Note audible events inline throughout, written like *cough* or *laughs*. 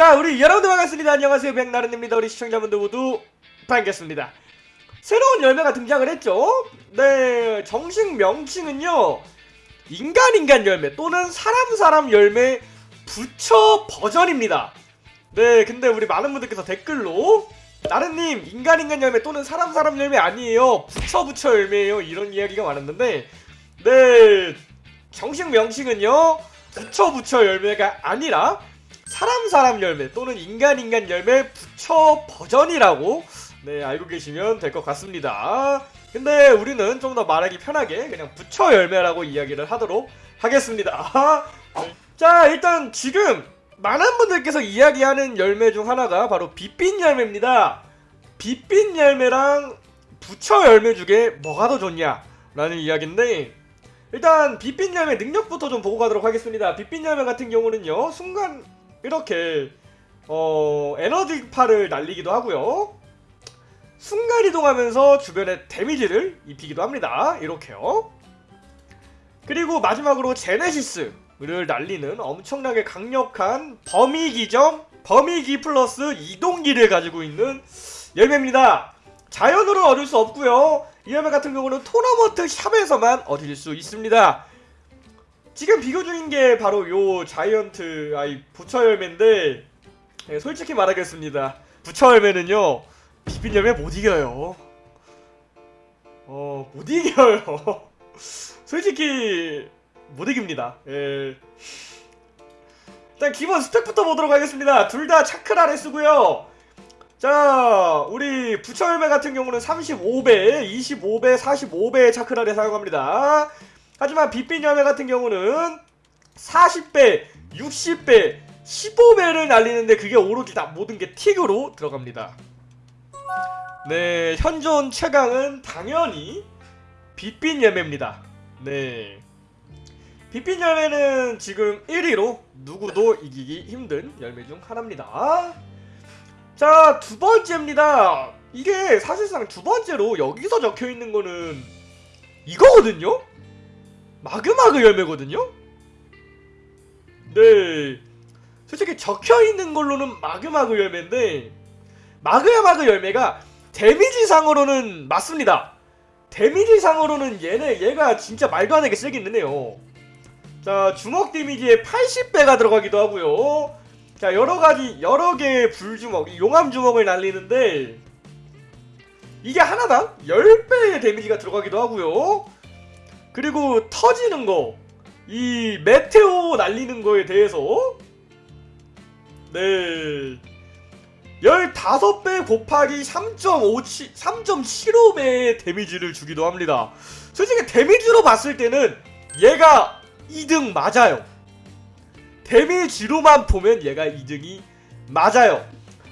자 우리 여러분들 반갑습니다. 안녕하세요. 백나른입니다. 우리 시청자분들 모두 반갑습니다. 새로운 열매가 등장을 했죠? 네 정식 명칭은요 인간인간 열매 또는 사람사람 열매 부처 버전입니다. 네 근데 우리 많은 분들께서 댓글로 나른님 인간인간 열매 또는 사람사람 열매 아니에요. 부처 부처 열매예요. 이런 이야기가 많았는데 네 정식 명칭은요 부처 부처 열매가 아니라 사람 사람 열매 또는 인간 인간 열매 부처 버전이라고 네 알고 계시면 될 것 같습니다. 근데 우리는 좀 더 말하기 편하게 그냥 부처 열매라고 이야기를 하도록 하겠습니다. 네. *laughs* 자 일단 지금 많은 분들께서 이야기하는 열매 중 하나가 바로 빛빛 열매입니다. 빛빛 열매랑 부처 열매 중에 뭐가 더 좋냐 라는 이야기인데 일단 빛빛 열매 능력부터 좀 보고 가도록 하겠습니다. 빛빛 열매 같은 경우는요 순간 이렇게 어 에너지파를 날리기도 하고요. 순간 이동하면서 주변에 데미지를 입히기도 합니다. 이렇게요. 그리고 마지막으로 제네시스를 날리는 엄청나게 강력한 범위기점 범위기 플러스 이동기를 가지고 있는 열매입니다. 자연으로 얻을 수 없고요. 이 열매 같은 경우는 토너먼트 샵에서만 얻을 수 있습니다 지금 비교 중인 게 바로 요 자이언트 아이 부처 열매인데 네, 솔직히 말하겠습니다. 부처 열매는요 비빈 열매 못 이겨요. 어 못 이겨요. *laughs* 솔직히 못 이깁니다. 예. 일단 기본 스펙부터 보도록 하겠습니다. 둘 다 차크라를 쓰고요. 자, 우리 부처 열매 같은 경우는 35배, 25배, 45배의 차크라를 사용합니다. 하지만 빛빛 열매 같은 경우는 40배, 60배, 15배를 날리는데 그게 오로지 다 모든 게 틱으로 들어갑니다. 네, 현존 최강은 당연히 빛빛 열매입니다. 네. 빛빛 열매는 지금 1위로 누구도 이기기 힘든 열매 중 하나입니다. 자, 두 번째입니다. 이게 사실상 두 번째로 여기서 적혀 있는 거는 이거거든요? 마그마그 열매거든요? 네. 솔직히 적혀있는 걸로는 마그마그 열매인데 마그마그 열매가 데미지상으로는 맞습니다. 데미지상으로는 얘네 얘가 진짜 말도 안 되게 세긴 해요. 자 주먹 데미지에 80배가 들어가기도 하고요. 자 여러가지 여러개의 불주먹 용암 주먹을 날리는데 이게 하나당 10배의 데미지가 들어가기도 하고요. 그리고 터지는 거, 이 메테오 날리는 거에 대해서 네 15배 곱하기 3.5 3.75배의 데미지를 주기도 합니다. 솔직히 데미지로 봤을 때는 얘가 2등 맞아요. 데미지로만 보면 얘가 2등이 맞아요.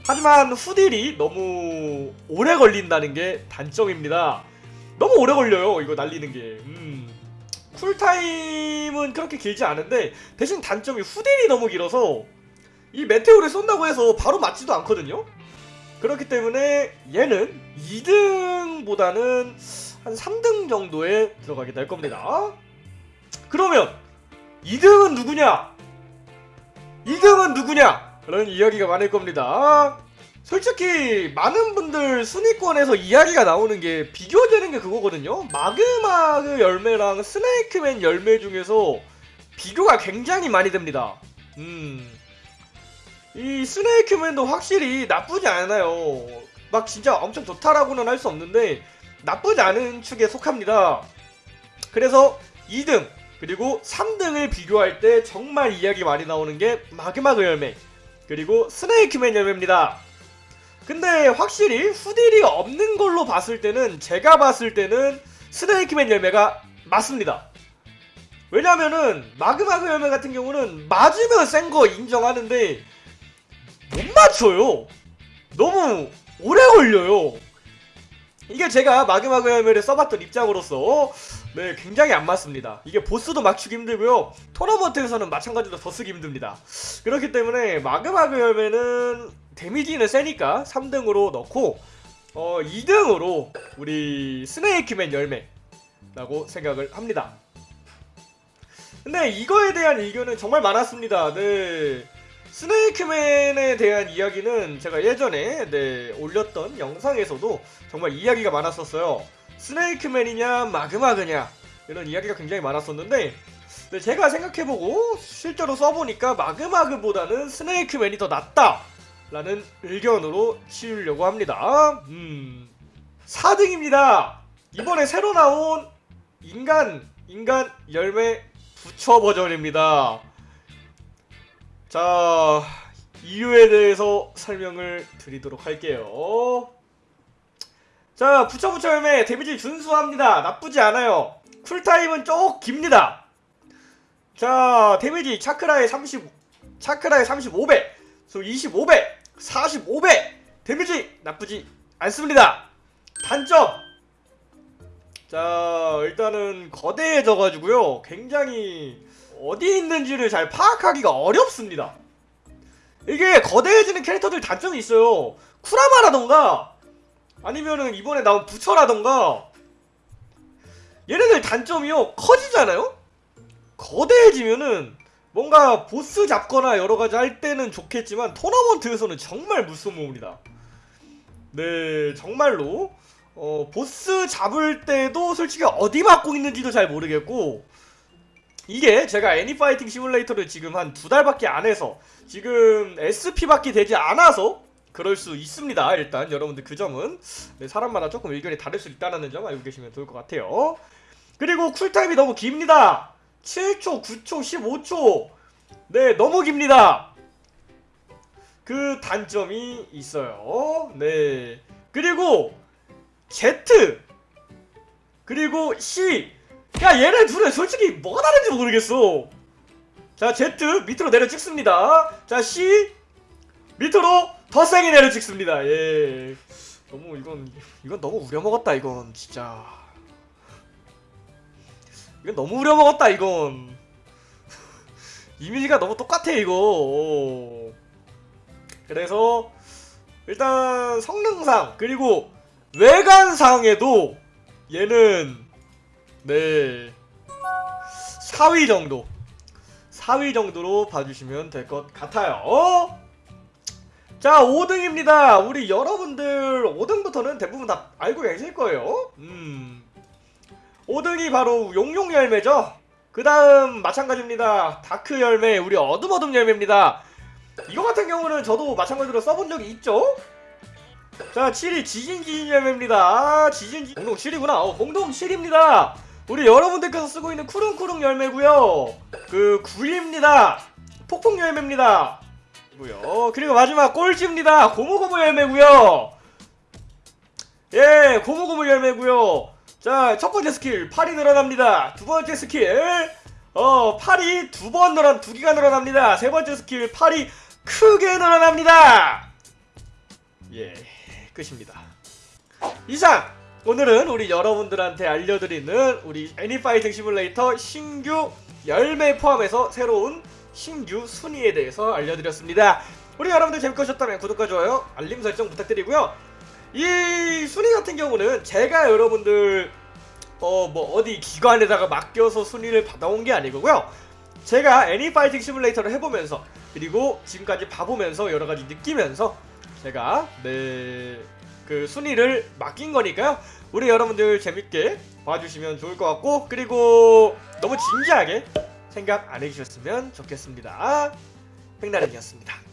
하지만 후딜이 너무 오래 걸린다는 게 단점입니다. 너무 오래 걸려요 이거 날리는 게 음. 쿨타임은 그렇게 길지 않은데 대신 단점이 후딜이 너무 길어서 이 메테오를 쏜다고 해서 바로 맞지도 않거든요. 그렇기 때문에 얘는 2등보다는 한 3등 정도에 들어가게 될 겁니다. 그러면 2등은 누구냐? 2등은 누구냐? 라는 이야기가 많을 겁니다 솔직히 많은 분들 순위권에서 이야기가 나오는 게 비교되는 게 그거거든요. 마그마그 열매랑 스네이크맨 열매 중에서 비교가 굉장히 많이 됩니다. 음. 이 스네이크맨도 확실히 나쁘지 않아요. 막 진짜 엄청 좋다라고는 할 수 없는데 나쁘지 않은 축에 속합니다. 그래서 2등 그리고 3등을 비교할 때 정말 이야기 많이 나오는 게 마그마그 열매 그리고 스네이크맨 열매입니다 근데 확실히 후딜이 없는 걸로 봤을 때는 제가 봤을 때는 스네이크맨 열매가 맞습니다. 왜냐면은 마그마그 열매 같은 경우는 맞으면 센 거 인정하는데 못 맞춰요. 너무 오래 걸려요. 이게 제가 마그마그 열매를 써봤던 입장으로서 네 굉장히 안 맞습니다. 이게 보스도 맞추기 힘들고요. 토너먼트에서는 마찬가지로 더 쓰기 힘듭니다. 그렇기 때문에 마그마그 열매는 데미지는 세니까 3등으로 넣고 어 2등으로 우리 스네이크맨 열매라고 생각을 합니다. 근데 이거에 대한 의견은 정말 많았습니다. 네. 스네이크맨에 대한 이야기는 제가 예전에 네, 올렸던 영상에서도 정말 이야기가 많았었어요. 스네이크맨이냐 마그마그냐 이런 이야기가 굉장히 많았었는데 네, 제가 생각해보고 실제로 써보니까 마그마그보다는 스네이크맨이 더 낫다 라는 의견으로 치우려고 합니다. 음, 4등입니다. 이번에 새로 나온 인간 인간 열매 부처 버전입니다. 자 이유에 대해서 설명을 드리도록 할게요. 자 부처 부처 열매 damage 준수합니다. 나쁘지 않아요. cool time은 쭉 깁니다. 자 damage 차크라의 30 차크라의 35배, 소 25배, 45배 데미지 나쁘지 않습니다. 단점 자 일단은 거대해져가지고요 굉장히 어디 있는지를 잘 파악하기가 어렵습니다 이게 거대해지는 캐릭터들 단점이 있어요 쿠라마라던가 아니면은 이번에 나온 부처라던가. 얘네들 단점이요 커지잖아요? 거대해지면은 뭔가 보스 잡거나 여러가지 할 때는 좋겠지만 토너먼트에서는 정말 무서움입니다. 네 정말로. 어, 보스 잡을 때도 솔직히 어디 맞고 있는지도 잘 모르겠고 이게 제가 애니파이팅 시뮬레이터를 지금 한 두 달밖에 안 해서 지금 SP밖에 되지 않아서 그럴 수 있습니다. 일단 여러분들 그 점은 네, 사람마다 조금 의견이 다를 수 있다는 점 알고 계시면 좋을 것 같아요. 그리고 쿨타임이 너무 깁니다. 7초, 9초, 15초. 네 너무 깁니다. 그 단점이 있어요. 네. 그리고 Z 그리고 C. 야 얘네 둘은 솔직히 뭐가 다른지 모르겠어. 자 Z 밑으로 내려 찍습니다. 자 C 밑으로 더 세게 내려 찍습니다. 예. 너무 이건 이건 너무 우려먹었다 이건 진짜. 이건 너무 우려먹었다 이건. *laughs* 이미지가 너무 똑같아 이거. 그래서 일단 성능상 그리고 외관상에도 얘는 네. 4위 정도. 4위 정도로 봐주시면 될 것 같아요 자 5등입니다. 우리 여러분들 5등부터는 대부분 다 알고 계실 거예요. 음. 5등이 바로 용용 열매죠. 그 다음 마찬가지입니다. 다크 열매 우리 어둠어둠 열매입니다. 이거 같은 경우는 저도 마찬가지로 써본 적이 있죠? 자 7위 지진지진 열매입니다. 아 지진지 공동 7위구나. 어, 공동 7위입니다. 우리 여러분들께서 쓰고 있는 쿠릉쿠릉 열매고요. 그 9위입니다. 폭풍 열매입니다 고요. 그리고 마지막 꼴찌입니다. 고무고무 열매고요. 예 고무고무 열매고요. 자 첫번째 스킬 팔이 늘어납니다. 두번째 스킬 어 팔이 두 번 늘어 두 개가 늘어납니다. 세번째 스킬 팔이 크게 늘어납니다. 예 끝입니다. 이상 오늘은 우리 여러분들한테 알려드리는 우리 애니파이팅 시뮬레이터 신규 열매 포함해서 새로운 신규 순위에 대해서 알려드렸습니다. 우리 여러분들 재밌게 보셨다면 구독과 좋아요, 알림 설정 부탁드리고요. 이 순위 같은 경우는 제가 여러분들 어 뭐 어디 기관에다가 맡겨서 순위를 받아온 게 아니고요. 제가 애니파이팅 시뮬레이터를 해보면서 그리고 지금까지 봐보면서 여러가지 느끼면서 제가 네 그 순위를 맡긴 거니까요. 우리 여러분들 재밌게 봐주시면 좋을 것 같고 그리고 너무 진지하게 생각 안 해주셨으면 좋겠습니다. 횡나름이었습니다.